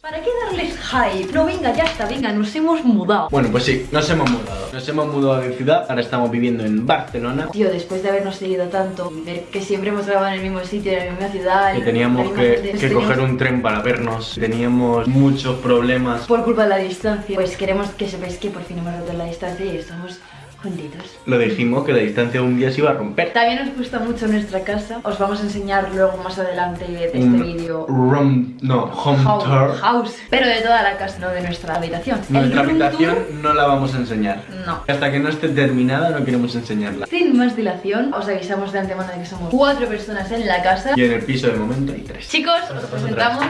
¿Para qué darles hype? No, venga, ya está, venga, nos hemos mudado. Bueno, pues sí, nos hemos mudado. Nos hemos mudado de ciudad, ahora estamos viviendo en Barcelona. Tío, después de habernos seguido tanto, ver que siempre hemos grabado en el mismo sitio, en la misma ciudad. Que teníamos que, teníamos- coger un tren para vernos. Teníamos muchos problemas. Por culpa de la distancia. Pues queremos que sepáis que por fin hemos roto la distancia y estamos juntitos. Lo dijimos que la distancia un día se iba a romper. También nos gusta mucho nuestra casa. Os vamos a enseñar luego más adelante de este Un vídeo. room, no, home House, tour. house, pero de toda la casa, no de nuestra habitación. Nuestra habitación tour, no la vamos a enseñar. No. Hasta que no esté terminada no queremos enseñarla. Sin más dilación, os avisamos de antemano de que somos cuatro personas en la casa. Y en el piso de momento hay tres. Chicos, os presentamos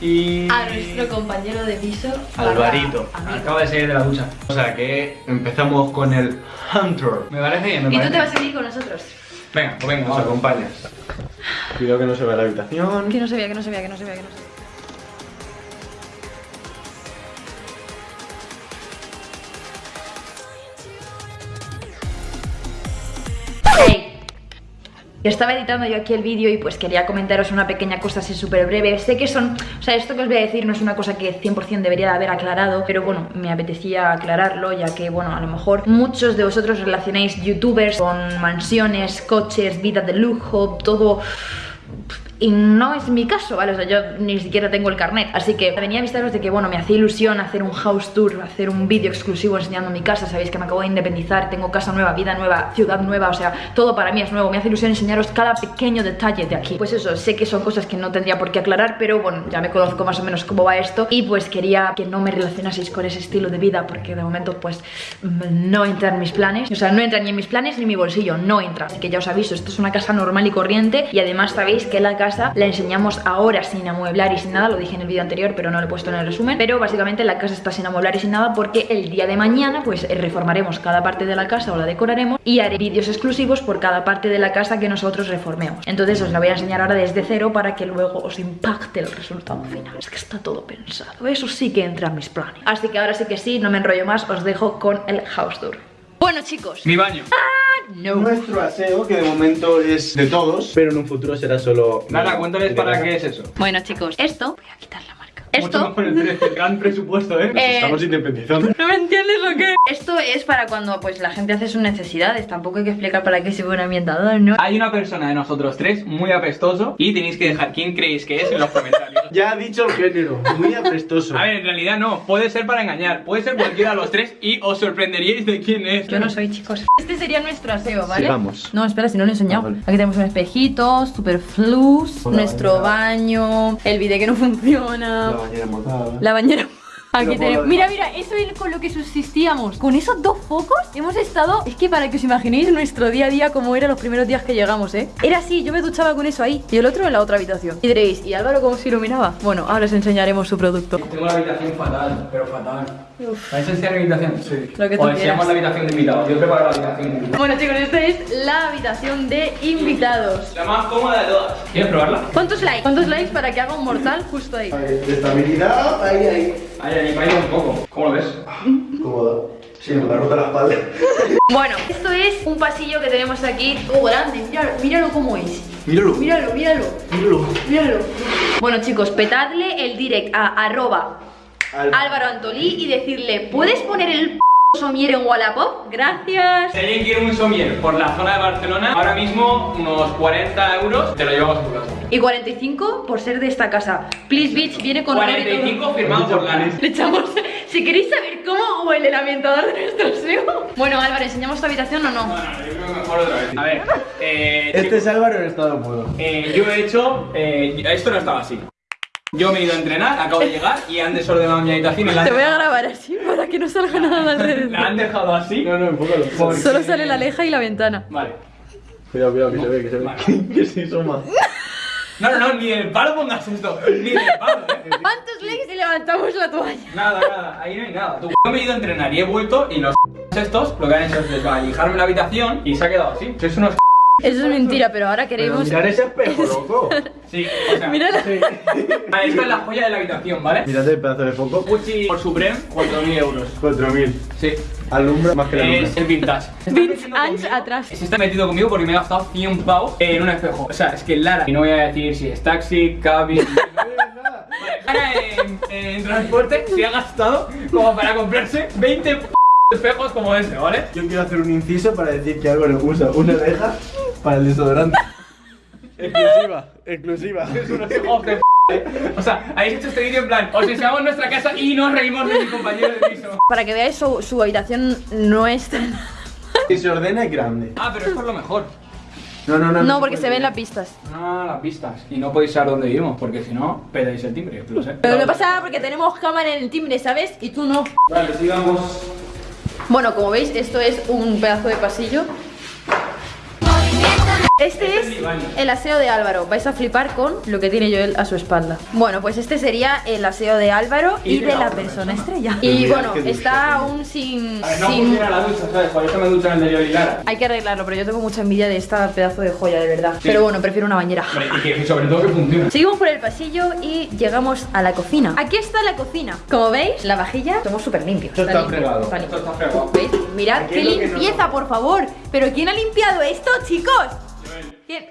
Y... a nuestro compañero de piso, Alvarito. Acabo de salir de la ducha. O sea que empezamos con el Hunter. Me parece bien, me Y tú parece te vas a venir con nosotros. Venga, pues venga, Nos acompañas. Cuidado que no se vea la habitación. Que no se vea, que no se vea, que no se vea, que no se vea. Estaba editando yo aquí el vídeo y pues quería comentaros una pequeña cosa así súper breve. Sé que son, o sea, esto que os voy a decir no es una cosa que 100% debería de haber aclarado, pero bueno, me apetecía aclararlo ya que, bueno, a lo mejor muchos de vosotros relacionáis youtubers con mansiones, coches, vida de lujo, todo y no es mi caso, ¿vale? O sea, yo ni siquiera tengo el carnet. Así que venía a avisaros de que, bueno, me hacía ilusión hacer un house tour, hacer un vídeo exclusivo enseñando mi casa. Sabéis que me acabo de independizar, tengo casa nueva, vida nueva, ciudad nueva, o sea, todo para mí es nuevo. Me hace ilusión enseñaros cada pequeño detalle de aquí. Pues eso, sé que son cosas que no tendría por qué aclarar, pero bueno, ya me conozco más o menos cómo va esto. Y pues quería que no me relacionaseis con ese estilo de vida, porque de momento, pues, mm, no entra en mis planes. O sea, no entra ni en mis planes ni en mi bolsillo, no entra. Así que ya os aviso, esto es una casa normal y corriente. Y además sabéis que la casa la enseñamos ahora sin amueblar y sin nada. Lo dije en el vídeo anterior, pero no lo he puesto en el resumen. Pero básicamente la casa está sin amueblar y sin nada porque el día de mañana, pues eh, reformaremos cada parte de la casa o la decoraremos y haré vídeos exclusivos por cada parte de la casa que nosotros reformemos. Entonces os la voy a enseñar ahora desde cero para que luego os impacte el resultado final. Es que está todo pensado. Eso sí que entra en mis planes. Así que ahora sí que sí, no me enrollo más, os dejo con el house tour. Bueno chicos, Mi baño. No. Nuestro aseo, que de momento es de todos, pero en un futuro será solo. Nada, cuéntales para qué es eso. Bueno chicos, esto, voy a quitar la marca. Mucho Esto mejor el precio, el gran presupuesto, ¿eh? Nos Eh, estamos independizando. ¿No me entiendes lo que? Esto es para cuando pues la gente hace sus necesidades. Tampoco hay que explicar para qué sirve un ambientador, ¿no? Hay una persona de nosotros tres muy apestoso y tenéis que dejar quién creéis que es en los comentarios. Ya ha dicho el género, muy aprestoso. A ver, en realidad no, puede ser para engañar, puede ser cualquiera de los tres y os sorprenderíais de quién es. Yo no soy, chicos. Este sería nuestro aseo, ¿vale? Sigamos. No, espera, si no lo he enseñado. Ah, vale. Aquí tenemos un espejito, super flus, Hola, nuestro baño, el bidet que no funciona, La bañera mojada. la bañera. Aquí tenemos. Mira, mira, eso es con lo que subsistíamos. Con esos dos focos hemos estado. Es que para que os imaginéis nuestro día a día como era los primeros días que llegamos, ¿eh? Era así, yo me duchaba con eso ahí. Y el otro en la otra habitación. Y diréis, ¿y Álvaro cómo se iluminaba? Bueno, ahora os enseñaremos su producto. Tengo la habitación fatal, pero fatal. ¿Vais a enseñar mi habitación? Sí. Lo que tú o enseñamos quieras. la habitación de invitados. Yo preparo la habitación de invitados. Bueno, chicos, esta es la habitación de invitados. La más cómoda de todas. ¿Quieres probarla? ¿Cuántos likes? ¿Cuántos likes para que haga un mortal justo ahí? De estabilidad, ahí, ahí. Ahí, ahí, ahí un poco. ¿Cómo lo ves? Cómodo. Sí, me ha roto la espalda. Bueno, esto es un pasillo que tenemos aquí. Oh, grande, míralo, míralo cómo es. Míralo. Míralo, míralo, Míralo. míralo. Bueno, chicos, petadle el direct a arroba Álvaro Antolí y decirle, ¿puedes poner el p somier en Wallapop? Gracias. Si alguien quiere un somier por la zona de Barcelona, ahora mismo unos 40 euros te lo llevamos a tu casa. Y 45 por ser de esta casa. Please Beach viene con honor y todo. 45 firmado por Lana. Le echamos. Si queréis saber cómo huele el ambientador de nuestro SEO. Bueno, Álvaro, ¿enseñamos tu habitación o no? Bueno, yo creo que mejor otra vez. A ver, eh, Este chicos, es Álvaro en estado puro. eh, yo he hecho. eh, esto no estaba así. Yo me he ido a entrenar, acabo de llegar y han desordenado mi habitación y la han, Te voy a grabar así para que no salga nada de la alrededor. han dejado así. No, no, enfócalo. Porque- Solo sale la leja y la ventana. Vale. Cuidado, cuidado, que se ve, que se ve. Vale. Que se asoma. No, no, no, ni del palo pongas esto. Ni del palo, eh. ¿Cuántos likes y levantamos la toalla? Nada, nada, ahí no hay nada. Tú. Yo me he ido a entrenar y he vuelto y los estos lo que han hecho es desvalijarme la habitación y se ha quedado así. Sois unos Eso es mentira, pero ahora Pero queremos. mirar ese espejo, loco. Sí, o sea. Mírala. Ah, Esta es la joya de la habitación, ¿vale? Mírate el pedazo de foco. Gucci por Supreme, 4.000 euros. 4.000. Sí. Alumbra más que la Es luna. el vintage. Conmigo- atrás. Se está metido conmigo porque me he gastado 100 pavos en un espejo. O sea, es que Lara. Y no voy a decir si es taxi, cabin. Ahora en, en transporte se ha gastado como para comprarse 20 p- espejos como ese, ¿vale? Yo quiero hacer un inciso para decir que Álvaro usa una oreja para el desodorante. exclusiva, exclusiva. Es. O sea, habéis hecho este vídeo en plan, os enseñamos nuestra casa y nos reímos de mi compañero de piso. Para que veáis su, su habitación no es tan... Si se ordena es grande. Ah, pero esto es lo mejor. No, no, no. No, porque se ven las pistas. Ah, las pistas. Y no podéis saber dónde vivimos, porque si no, pedáis el timbre, lo sé. Pero lo que pasa es porque tenemos cámara en el timbre, ¿sabes? Y tú no. Vale, sigamos. Bueno, como veis, esto es un pedazo de pasillo. Este es el aseo de Álvaro. Vais a flipar con lo que tiene Joel a su espalda. Bueno, pues este sería el aseo de Álvaro y, Y de de la persona persona. estrella. Y bueno, ducha está aún sin. A ver, no sin- funciona la ducha, ¿sabes? Por eso me duchan en el de Lior y Lara. Hay que arreglarlo, pero yo tengo mucha envidia de esta pedazo de joya, de verdad. Sí. Pero bueno, prefiero una bañera. Y que sobre todo que funcione. Seguimos por el pasillo y llegamos a la cocina. Aquí está la cocina. Como veis, la vajilla somos súper limpios. Esto está limpio, fregado. está Esto está fregado. ¿Veis? Mirad Aquí qué no- limpieza, por favor. ¿Pero quién ha limpiado esto, chicos? ¿Quién?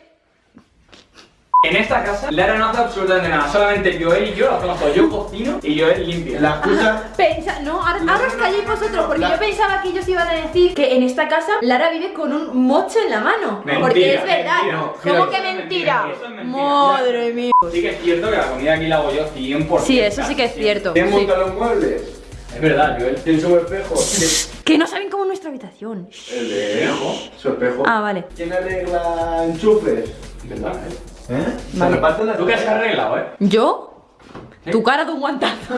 En esta casa, Lara no hace absolutamente nada. Solamente Joel y yo lo hacemos todo. Yo cocino y Joel limpia. La excusa. Pensa, no, ahora, ahora os calléis vosotros, porque La- yo pensaba que ellos iban a decir que en esta casa Lara vive con un mocho en la mano. Mentira, porque es verdad. mentira. ¿Cómo que mentira? mentira, eso es mentira. Madre mía. Sí que es cierto que la comida aquí la hago yo 100%. Sí, eso sí que es cierto. ¿Quién sí. monta los muebles? Es verdad, Joel. ¿Quién sube espejo? Que no saben cómo es nuestra habitación. El de su espejo. Ah, vale. ¿Quién arregla enchufes? Es verdad, ¿eh? ¿Eh? Vale. las Tú que has arreglado, ¿eh? ¿Yo? Tu cara de un guantazo.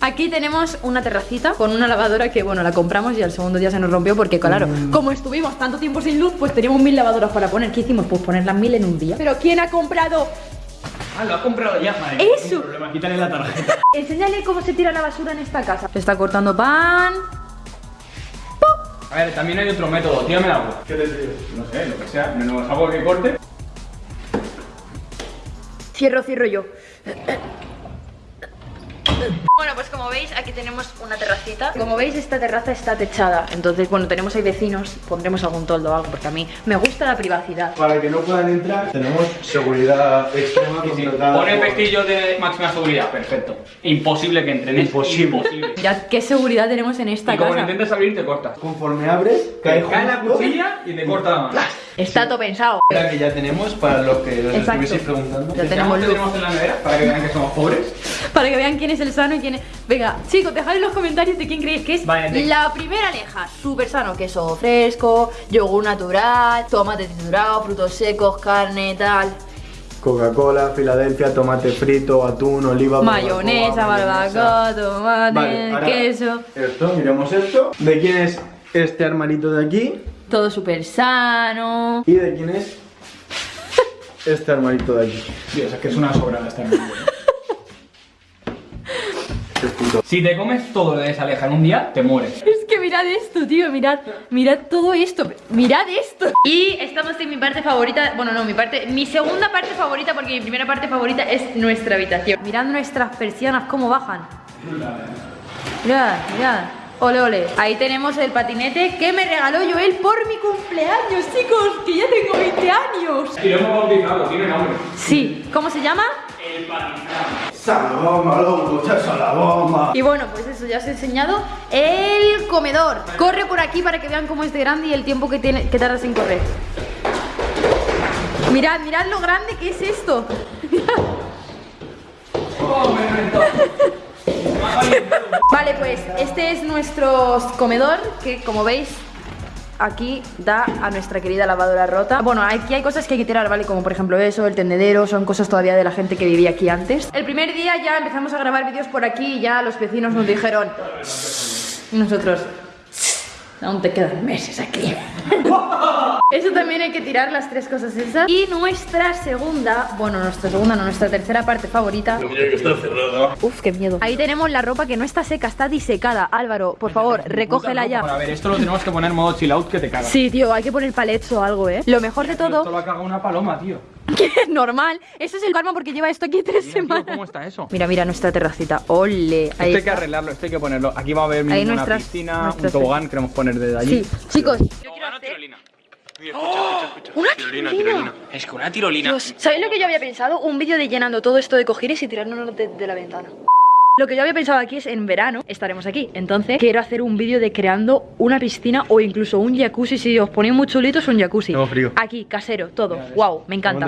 Aquí tenemos una terracita con una lavadora que, bueno, la compramos y al segundo día se nos rompió porque, claro, como estuvimos tanto tiempo sin luz, pues teníamos mil lavadoras para poner. ¿Qué hicimos? Pues poner las mil en un día. ¿Pero quién ha comprado? Ah, lo has comprado ya, madre. Eso. Problema, quítale la tarjeta. Enséñale cómo se tira la basura en esta casa. Se está cortando pan. A ver, también hay otro método. Tírame el agua. ¿Qué te? No sé, lo que sea. Menos agua que corte. Cierro, cierro yo. Bueno, pues como veis, aquí tenemos una terracita. Como veis, esta terraza está techada. Entonces, bueno, tenemos ahí vecinos. Pondremos algún toldo o algo, porque a mí me gusta la privacidad. Para que no puedan entrar, tenemos seguridad extrema Sí, sí. contratada. Pone por- pestillo de máxima seguridad. Perfecto. Imposible que entren. Imposible. Imposible. Mirad qué seguridad tenemos en esta Y como casa. intentes abrir, te cortas. Conforme abres, cae Cae la cuchilla y te corta la mano. Está todo pensado. La que ya tenemos para los que os estuvieseis preguntando. Ya tenemos ¿Qué luz. tenemos en la nevera? Para que vean que somos pobres. Para que vean quién es el sano y quién es. Venga, chicos, dejad en los comentarios de quién creéis que es Vale, la primera aleja. Súper sano, queso fresco, yogur natural, tomate triturado, frutos secos, carne, tal. Coca-Cola, Filadelfia, tomate frito, atún, oliva, Mayonesa, barbacoa, tomate, Vale, ahora queso. Esto, miremos esto. ¿De quién es este armarito de aquí? Todo súper sano. ¿Y de quién es este armarito de aquí? Dios, es que es una sobrada Si te comes todo lo de esa aleja en un día, te mueres. Es que mirad esto, tío, mirad, mirad todo esto, mirad esto. Y estamos en mi parte favorita, bueno, no, mi parte, mi segunda parte favorita, porque mi primera parte favorita es nuestra habitación. Mirad nuestras persianas cómo bajan. Mirad, mirad. Ole, ole. Ahí tenemos el patinete que me regaló Joel por mi cumpleaños, chicos, que ya tengo 20 años. Y lo hemos bautizado, tiene nombre. Sí, ¿cómo se llama? El patinado. ¡Salaboma, loco! ¡Salaboma! Y bueno, pues eso, ya os he enseñado el comedor. Corre por aquí para que vean cómo es de grande y el tiempo que, tiene, que tardas en correr. Mirad, mirad lo grande que es esto. Vale, pues este es nuestro comedor que como veis aquí da a nuestra querida lavadora rota. Bueno, aquí hay cosas que hay que tirar, ¿vale? Como por ejemplo eso, el tendedero, son cosas todavía de la gente que vivía aquí antes. El primer día ya empezamos a grabar vídeos por aquí y ya los vecinos nos dijeron... Nosotros... Aún te quedan meses aquí. Eso también hay que tirar las tres cosas esas. Y nuestra segunda, bueno, nuestra segunda, no, nuestra tercera parte favorita. Uf, qué miedo. Ahí tenemos la ropa que no está seca, está disecada. Álvaro, por favor, recógela ya. a ver, esto lo tenemos que poner en modo chill out que te cagas. Sí, tío, hay que poner palets o algo, ¿eh? Lo mejor de Esto todo, lo ha cagado una paloma, tío. que es normal. Eso es el karma porque lleva esto aquí tres Mira, tío, semanas. ¿Cómo está eso? Mira, mira nuestra terracita. Ole. Esto hay que arreglarlo, esto hay que ponerlo. Aquí va a haber Ahí una nuestras- piscina, nuestras- un tobogán, queremos poner desde allí. Sí, chicos, yo quiero ¿Tobogán o hacer tirolina? ¡Una tirolina! Es que una tirolina. Dios, ¿sabéis lo que yo había pensado? Un vídeo de llenando todo esto de cojines y tirándonos de, de la ventana. Lo que yo había pensado aquí es en verano estaremos aquí. Entonces quiero hacer un vídeo de creando una piscina o incluso un jacuzzi. Si os ponéis muy chulitos, un jacuzzi. Tengo frío. Aquí, casero, todo. Wow, me encanta.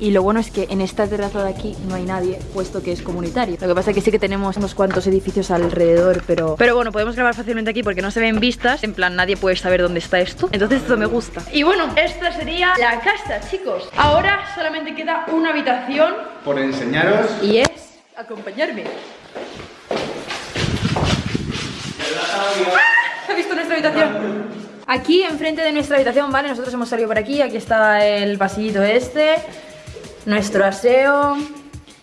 Y lo bueno es que en esta terraza de aquí no hay nadie, puesto que es comunitario. Lo que pasa es que sí que tenemos unos cuantos edificios alrededor, pero... Pero bueno, podemos grabar fácilmente aquí porque no se ven vistas. En plan, nadie puede saber dónde está esto. Entonces esto me gusta. Y bueno, esta sería la casa, chicos. Ahora solamente queda una habitación Por enseñaros. y es acompañarme. ¡Ah! ¿Has visto nuestra habitación? Aquí, enfrente de nuestra habitación, ¿vale? Nosotros hemos salido por aquí. Aquí está el pasillito este. Nuestro aseo.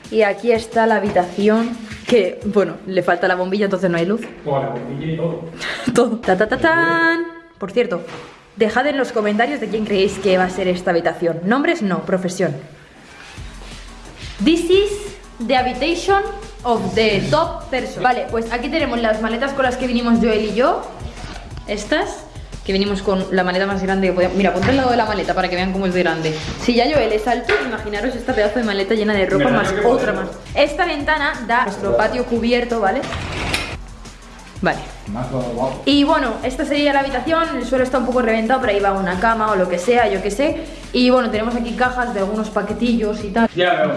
Y aquí está la habitación. Que, bueno, le falta la bombilla, entonces no hay luz. la bombilla y todo. Todo. Ta, ta, ta, tan. Por cierto, dejad en los comentarios de quién creéis que va a ser esta habitación. Nombres no, profesión. This is the habitation of the top person. Vale, pues aquí tenemos las maletas con las que vinimos Joel y yo. Estas. Que vinimos con la maleta más grande que podíamos. Mira, ponte al lado de la maleta para que vean cómo es de grande. Si ya Joel es alto, imaginaros esta pedazo de maleta llena de ropa más que otra más. Esta ventana da nuestro patio cubierto, ¿vale? Vale. Y bueno, esta sería la habitación, el suelo está un poco reventado, pero ahí va una cama o lo que sea, yo qué sé. Y bueno, tenemos aquí cajas de algunos paquetillos y tal. Ya veo.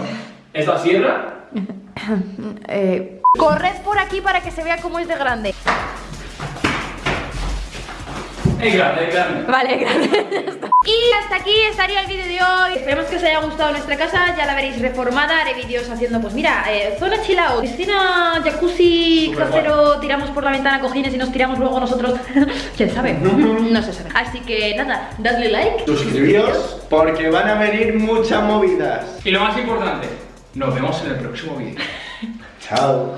¿Esta sierra? Eh, corred por aquí para que se vea cómo es de grande. Es grande, es grande. Vale, grande. ya está. Y hasta aquí estaría el vídeo de hoy. Esperemos que os haya gustado nuestra casa. Ya la veréis reformada. Haré vídeos haciendo, pues mira, eh, zona chill out, piscina, jacuzzi, casero. Tiramos por la ventana cojines y nos tiramos luego nosotros. ¿Quién sabe? No se sabe. Así que nada, dadle like. Suscribíos porque van a venir muchas movidas. Y lo más importante, nos vemos en el próximo vídeo. Chao.